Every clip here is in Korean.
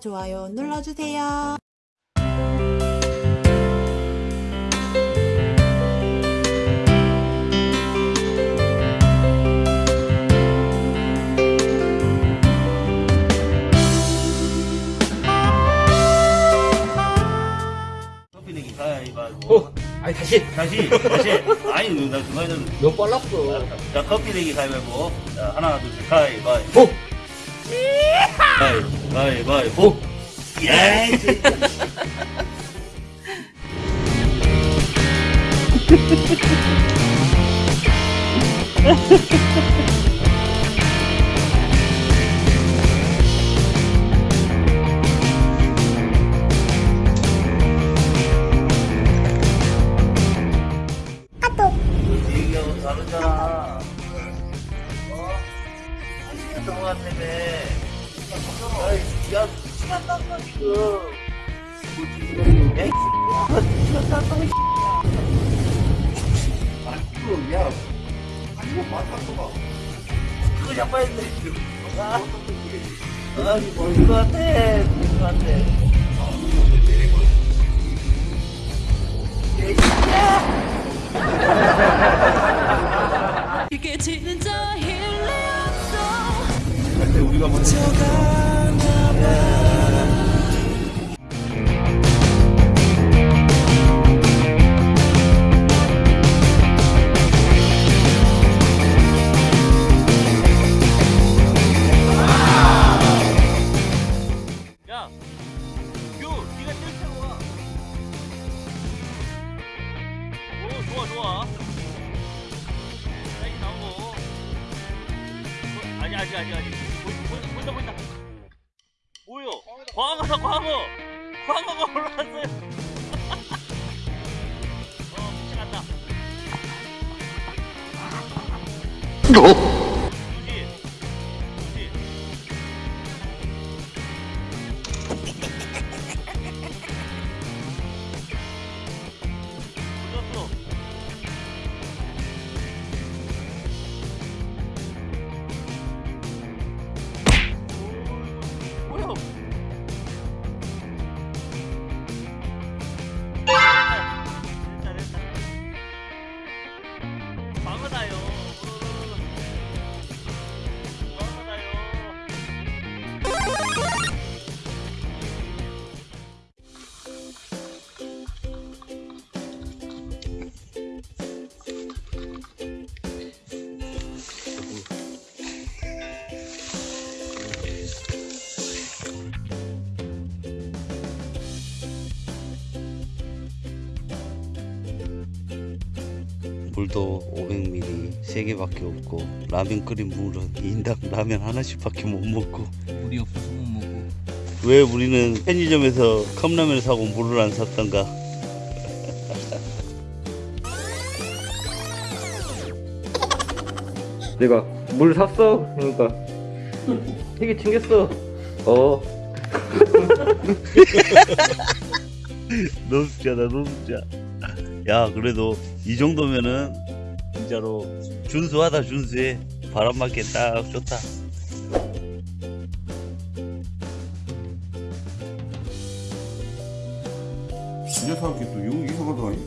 좋아요 눌러주세요. 커피 내기 가위바위보. 어, 아니 다시 다시, 다시. 아니, 나 중간에는. 너무 빨랐어. 자, 커피 내기 가위바위보. 자, 하나, 둘, 셋, 가위바위보. 어, 가위, 가위바위보. 예! 야, 이 시간 땄어, 이 아이고, 야, 이거 맞았어 봐. 그거 잡아야 돼. 아, 아, 뭔것 같아. 뭔것 같아. 이게 진짜 일리 없어 근데 우리가 먼저 광어다, 광어. 광어가 올라왔어요. 어, 미치겠다. 방어다요. 물도 500ml 3개밖에 없고 라면 끓인 물은 인당 라면 하나씩 밖에 못 먹고 물이 없어서 못 먹고. 왜 우리는 편의점에서 컵라면을 사고 물을 안 샀던가 내가 물 샀어. 그러니까 되게 챙겼어. 어. 너무 웃자다 너무 웃자 야 그래도 이 정도면은 진짜로 준수하다 준수해 바람 맞게 딱 좋다 이 녀석이 또 용, 이상하다.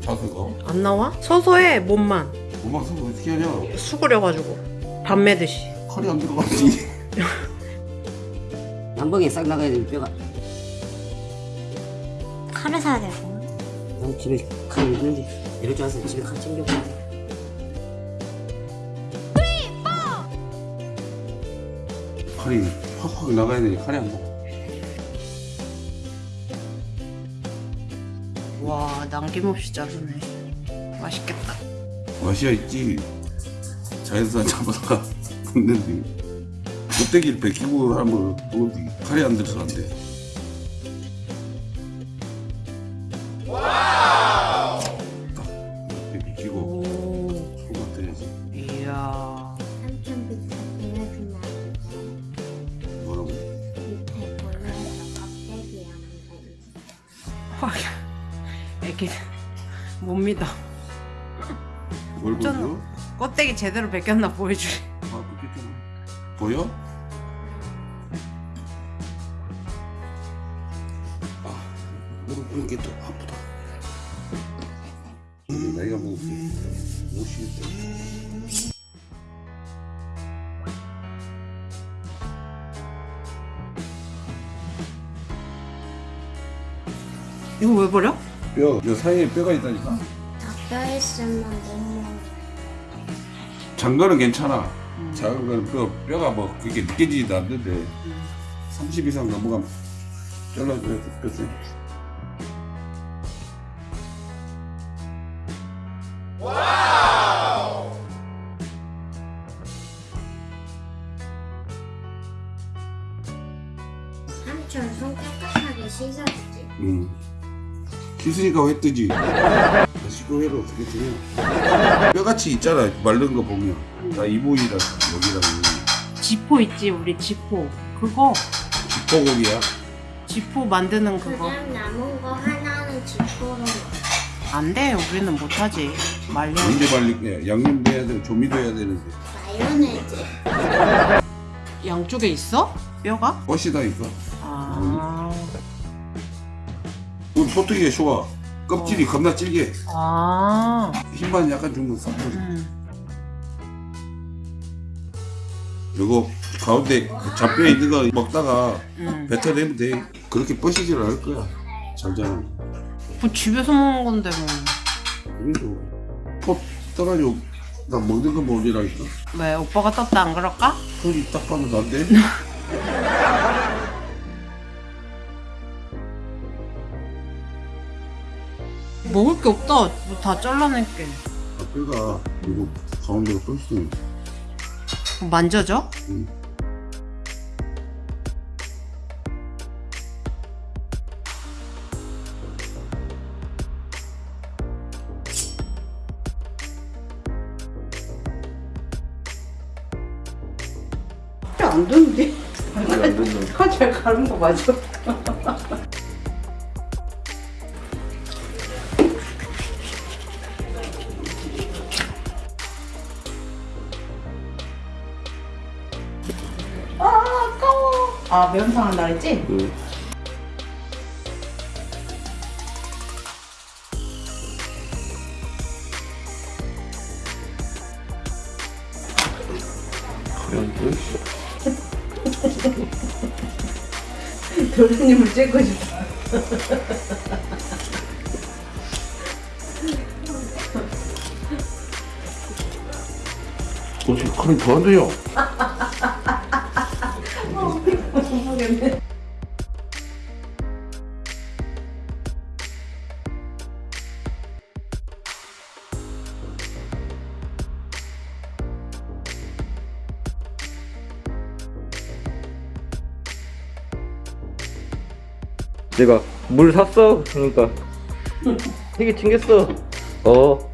자세가. 안 나와? 서서 해 몸만 엄마가 서서 어떻게 하냐. 수그려가지고 밥 매듯이 칼이 안 들어가지. 양봉에 싹 나가야 돼 뼈가 칼을 사야 되고 난 집에 칼 있는데 이럴 줄 알았어 집에 칼 챙겨 칼이 확확 나가야 되니 칼이 안 나가. 와 남김없이 자르네 맛있겠다 맛이야 있지. 자연산 잡아다가 굽는데. 껍데기를 벗기고 하면. 칼이 안 들어서 안 돼. 확. 애기 못 믿어. 뭘 보여? 껍데기 제대로 벗겼나 보여주래? 아 벗겼잖아 보여? 아 무릎 이게 또 아프다. 음, 내가 먹을게. 못쉬겠다. 이거 왜 버려? 뼈, 여 사이에 뼈가 있다니까. 닭뼈 있으면 너무 장거는 괜찮아. 작은 거는 뼈, 뼈가 뭐 그렇게 느껴지지도 않는데 30 이상 넘어가면 잘라줘야 돼, 뼈 삼촌 손 깨끗하게 씻었지. 응. 씻으니까 왜 뜨지? 씻고 해도 어떻게 뜨냐? 뼈같이 있잖아, 마른 거 보면. 다 이부위랑 여기랑 지포 있지 우리 지포. 그거 지포고기야. 지포 만드는 그거. 그냥 남은 거 하나는 지포로 먹어. 안 돼. 우리는 못하지. 말려. 언제 말릴게? 양념도 해야 되고 조미도 해야 되는데. 마요네즈. 양쪽에 있어? 뼈가? 꽃이다니까. 우리 소트기가 좋아. 껍질이 겁나 질게. 아. 힘만 약간 주면 싹 퍼져. 음. 이거 가운데 잡뼈 있는 거 먹다가 음. 뱉어내면 돼. 그렇게 뻗시질 않을 거야. 잘 자라. 뭐 집에서 먹는 건데 뭐. 그래도 포 떠가지고 나 먹는 거 먹으라니까. 왜 오빠가 떴다 안 그럴까? 소리 딱 봐도 난데. 먹을 게 없다. 뭐다 잘라낼게. 뼈가 이거 가운데가 뻗시. 만져져? 응. 안 되는데. 칼잘 가는 거 맞아? 아 아 매운탕 한다 했지? 응. 도련님을 찍고 싶어. 어떻게 칼이 더안 돼요? 모르겠네. 내가 물 샀어? 그러니까 되게 챙겼어 어